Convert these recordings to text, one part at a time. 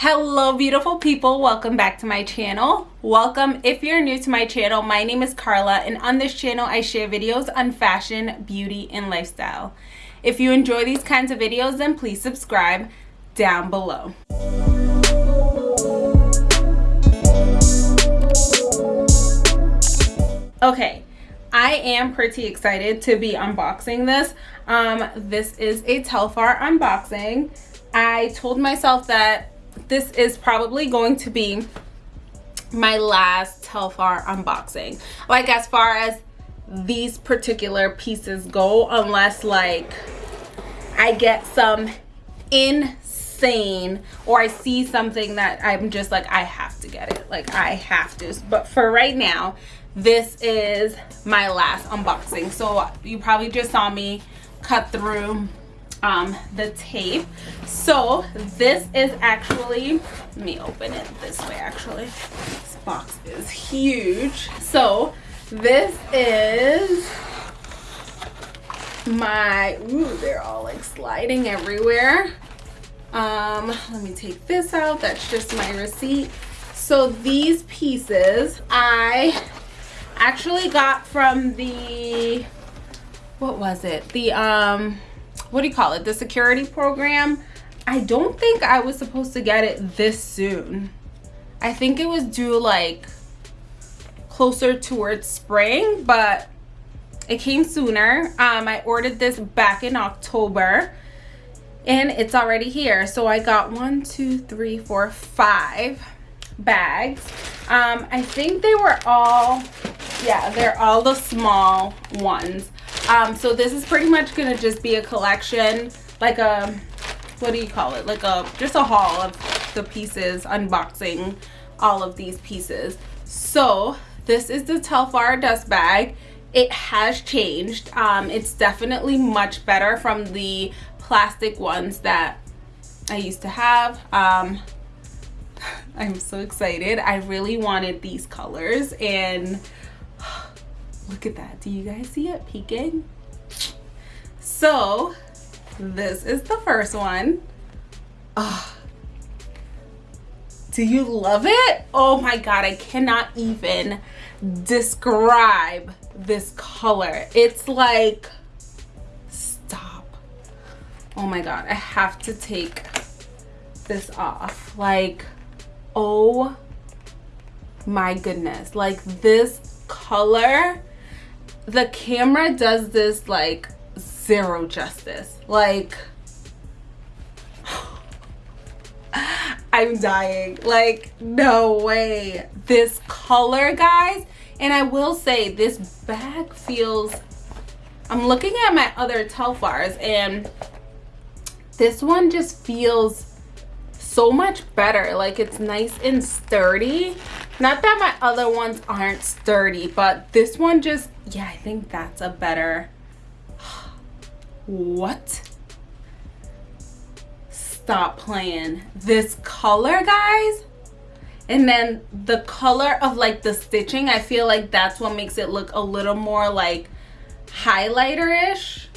hello beautiful people. Welcome back to my channel. Welcome. If you're new to my channel my name is carla and on this channel i share videos on fashion beauty and lifestyle. If you enjoy these kinds of videos then please subscribe down below. Okay I am pretty excited to be unboxing this. Um, this is a Telfar unboxing. I told myself that this is probably going to be my last Telfar unboxing. Like as far as these particular pieces go, unless like I get some insane or I see something that I'm just like, I have to get it. Like I have to. But for right now, this is my last unboxing. So you probably just saw me cut through um, the tape. So this is actually, let me open it this way actually. This box is huge. So this is my, ooh, they're all like sliding everywhere. Um, let me take this out. That's just my receipt. So these pieces I actually got from the, what was it? The, um, what do you call it? The security program? I don't think i was supposed to get it this soon. I think it was due like closer towards spring but it came sooner. Um i ordered this back in october and it's already here. So i got one two three four five bags. Um i think they were all yeah they're all the small ones um so this is pretty much gonna just be a collection like a what do you call it? Like a just a haul of the pieces unboxing all of these pieces. So this is the telfar dust bag. It has changed. Um it's definitely much better from the plastic ones that i used to have. Um i'm so excited. I really wanted these colors and Look at that. Do you guys see it peeking? So this is the first one. Oh, do you love it? Oh my God, I cannot even describe this color. It's like, stop. Oh my God, I have to take this off. Like, oh my goodness. Like this color the camera does this like zero justice. Like i'm dying. Like no way. This color guys and i will say this bag feels i'm looking at my other telfars and this one just feels so much better. Like it's nice and sturdy not that my other ones aren't sturdy but this one just yeah i think that's a better. What? Stop playing this color guys. And then the color of like the stitching i feel like that's what makes it look a little more like highlighter-ish.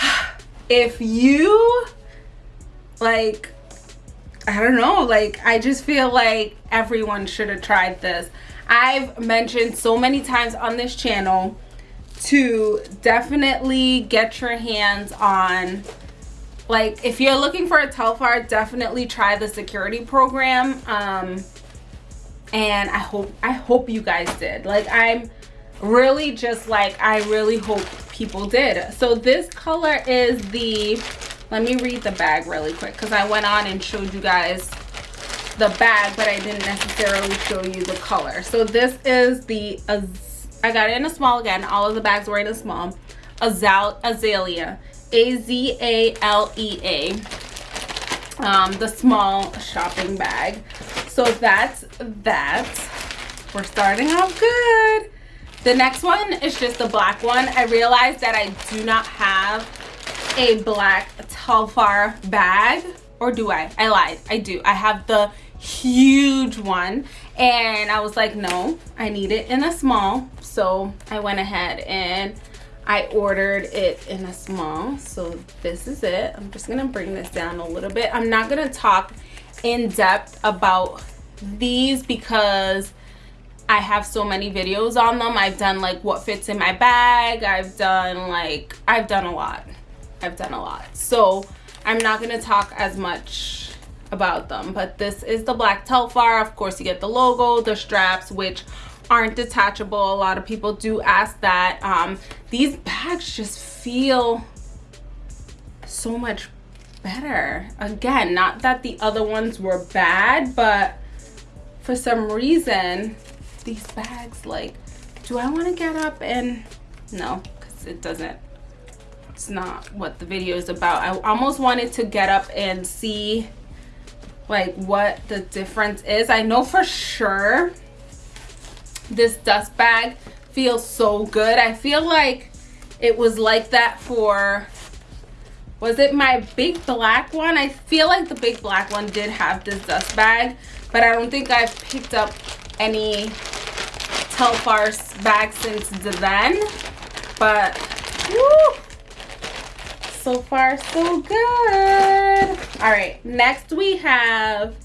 If you like i don't know like i just feel like everyone should have tried this. I've mentioned so many times on this channel to definitely get your hands on like if you're looking for a telfar definitely try the security program um and i hope i hope you guys did. Like i'm really just like i really hope people did. So this color is the let me read the bag really quick because i went on and showed you guys the bag but i didn't necessarily show you the color. So this is the i got it in a small again all of the bags were in a small. Azal azalea. A-z-a-l-e-a um the small shopping bag. So that's that. We're starting off good. The next one is just the black one. I realized that i do not have a black Telfar bag or do I? I lied. I do. I have the huge one and I was like, no, I need it in a small. So I went ahead and I ordered it in a small, so this is it. I'm just gonna bring this down a little bit. I'm not gonna talk in depth about these because I have so many videos on them. I've done like what fits in my bag. I've done like, I've done a lot. I've done a lot. So I'm not gonna talk as much about them, but this is the black Telfar. Of course you get the logo, the straps, which aren't detachable. A lot of people do ask that. Um, these bags just feel so much better. Again, not that the other ones were bad, but for some reason, these bags, like, do I want to get up and, no, because it doesn't, it's not what the video is about. I almost wanted to get up and see, like, what the difference is. I know for sure this dust bag feels so good. I feel like it was like that for was it my big black one i feel like the big black one did have this dust bag but i don't think i've picked up any telfar bag since then but woo, so far so good. All right next we have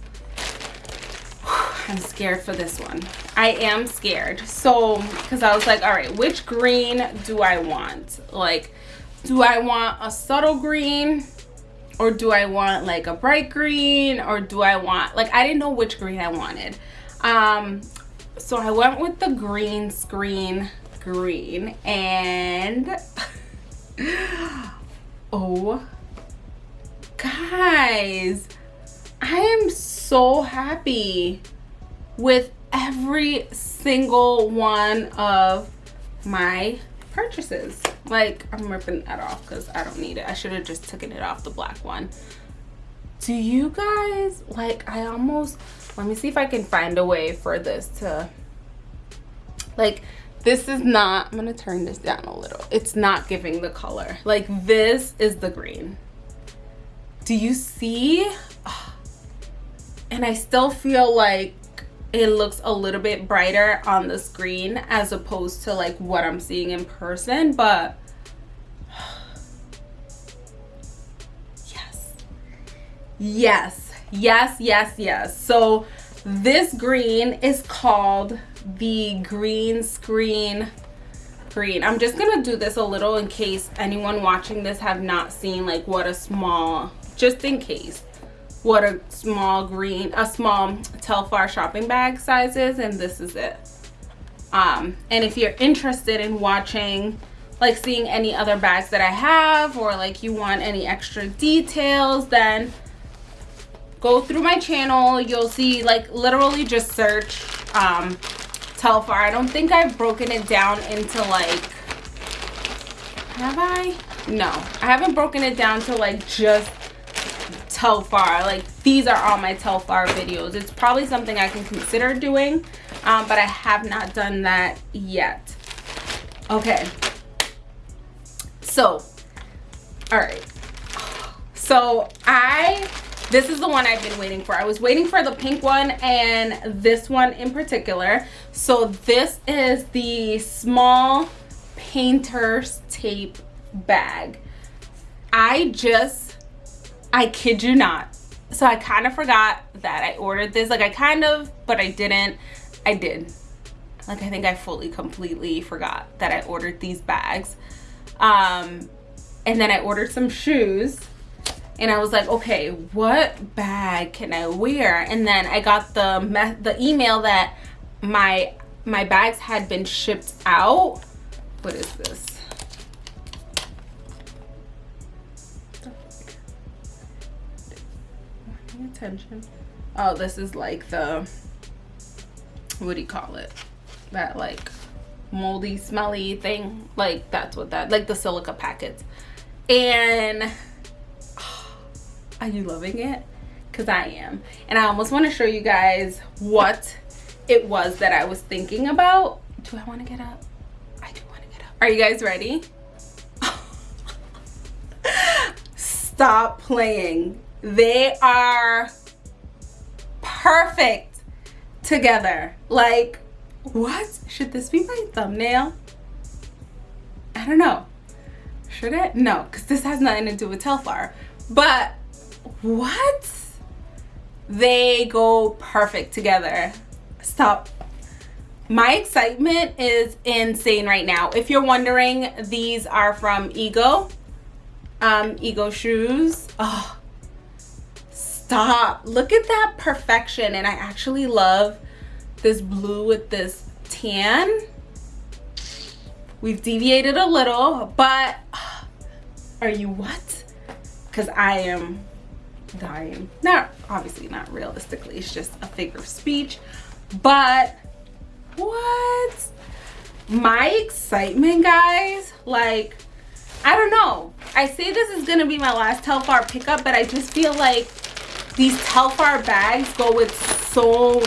i'm scared for this one. I am scared. So because i was like all right which green do i want? Like do I want a subtle green or do I want like a bright green or do I want like I didn't know which green I wanted. Um so I went with the green screen green and oh guys I am so happy with every single one of my purchases. Like i'm ripping that off because i don't need it. I should have just taken it off the black one. Do you guys like i almost let me see if i can find a way for this to like this is not i'm gonna turn this down a little. It's not giving the color. Like this is the green. Do you see? And i still feel like it looks a little bit brighter on the screen as opposed to like what I'm seeing in person but yes. Yes. Yes yes yes. So this green is called the green screen green i'm just gonna do this a little in case anyone watching this have not seen like what a small just in case what a small green, a small Telfar shopping bag size is, and this is it. Um, and if you're interested in watching, like seeing any other bags that I have, or like you want any extra details, then go through my channel. You'll see, like literally just search um, Telfar. I don't think I've broken it down into like, have I? No, I haven't broken it down to like just Telfar. Like these are all my Telfar videos. It's probably something I can consider doing, um, but I have not done that yet. Okay. So, all right. So I, this is the one I've been waiting for. I was waiting for the pink one and this one in particular. So this is the small painter's tape bag. I just I kid you not. So I kind of forgot that I ordered this. Like I kind of, but I didn't. I did. Like I think I fully, completely forgot that I ordered these bags. Um, and then I ordered some shoes and I was like, okay, what bag can I wear? And then I got the the email that my my bags had been shipped out. What is this? attention. Oh, this is like the, what do you call it? That like moldy, smelly thing. Like that's what that, like the silica packets. And are you loving it? Because I am. And I almost want to show you guys what it was that I was thinking about. Do I want to get up? I do want to get up. Are you guys ready? Stop playing they are perfect together. Like, what? Should this be my thumbnail? I don't know. Should it? No, because this has nothing to do with Telfar. But what? They go perfect together. Stop. My excitement is insane right now. If you're wondering, these are from Ego. Um, Ego shoes. Oh, stop. Look at that perfection. And I actually love this blue with this tan. We've deviated a little, but are you what? Because I am dying. Not, obviously not realistically, it's just a figure of speech. But what? My excitement, guys, like, I don't know. I say this is gonna be my last Telfar pickup, but I just feel like these Telfar bags go with so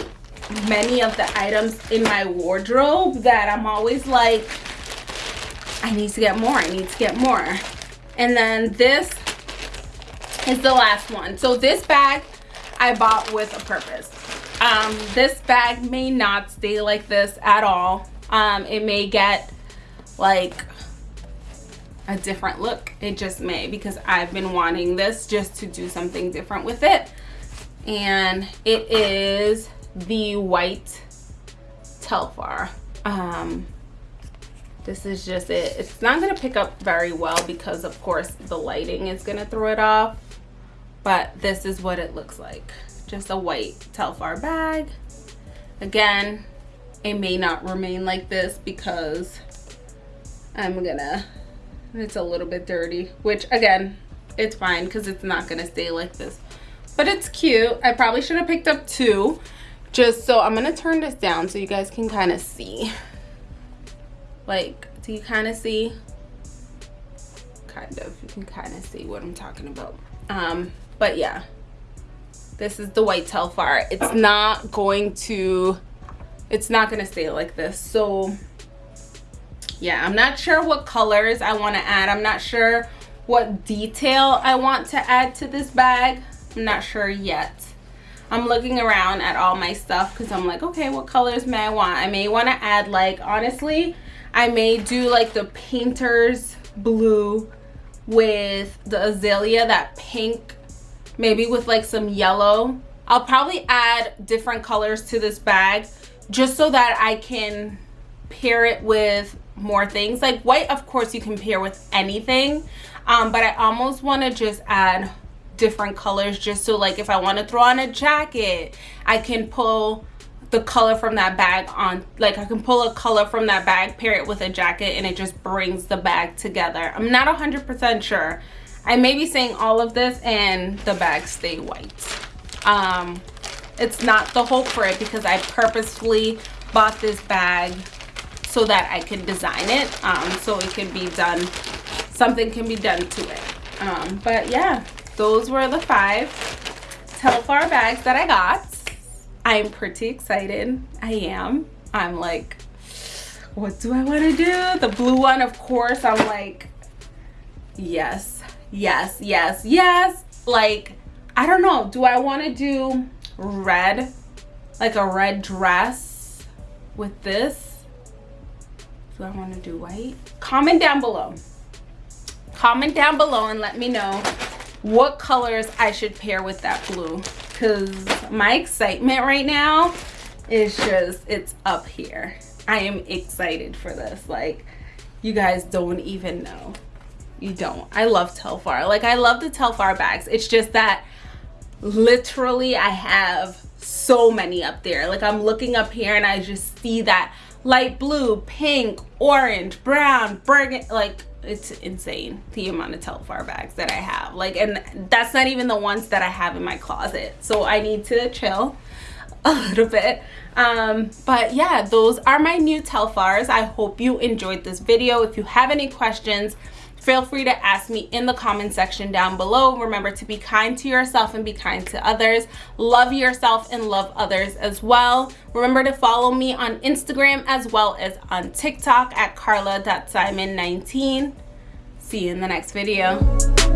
many of the items in my wardrobe that I'm always like, I need to get more, I need to get more. And then this is the last one. So this bag I bought with a purpose. Um, this bag may not stay like this at all. Um, it may get like a different look. It just may because I've been wanting this just to do something different with it. And it is the white Telfar. Um, this is just it. It's not going to pick up very well because of course the lighting is going to throw it off. But this is what it looks like. Just a white Telfar bag. Again, it may not remain like this because I'm gonna, it's a little bit dirty, which again, it's fine because it's not gonna stay like this. But it's cute. I probably should have picked up two just so I'm gonna turn this down so you guys can kind of see. Like, do you kind of see? Kind of, you can kind of see what I'm talking about. Um, but yeah, this is the white Telfar. It's not going to, it's not going to stay like this. So yeah, I'm not sure what colors I want to add. I'm not sure what detail I want to add to this bag. I'm not sure yet. I'm looking around at all my stuff because I'm like, okay, what colors may I want? I may want to add like, honestly, I may do like the painter's blue with the azalea, that pink maybe with like some yellow. I'll probably add different colors to this bag just so that I can pair it with more things. Like white, of course, you can pair with anything. Um, but I almost want to just add different colors just so like if I want to throw on a jacket, I can pull the color from that bag on like I can pull a color from that bag pair it with a jacket and it just brings the bag together I'm not 100% sure I may be saying all of this and the bags stay white. Um, it's not the hope for it because I purposefully bought this bag so that I could design it um, so it can be done, something can be done to it. Um, but yeah, those were the five Telfar bags that I got. I'm pretty excited. I am. I'm like, what do I want to do? The blue one, of course, I'm like, yes, yes yes yes. Like i don't know. Do i want to do red like a red dress with this? Do i want to do white? Comment down below. Comment down below and let me know what colors i should pair with that blue. Because my excitement right now is just it's up here. I am excited for this. Like you guys don't even know you don't. I love telfar. Like i love the telfar bags. It's just that literally i have so many up there. Like i'm looking up here and i just see that light blue pink orange brown burgundy like it's insane the amount of telfar bags that i have. Like and that's not even the ones that i have in my closet. So i need to chill a little bit. Um but yeah those are my new telfars. I hope you enjoyed this video. If you have any questions feel free to ask me in the comment section down below. Remember to be kind to yourself and be kind to others. Love yourself and love others as well. Remember to follow me on instagram as well as on tiktok at carla.simon19 see you in the next video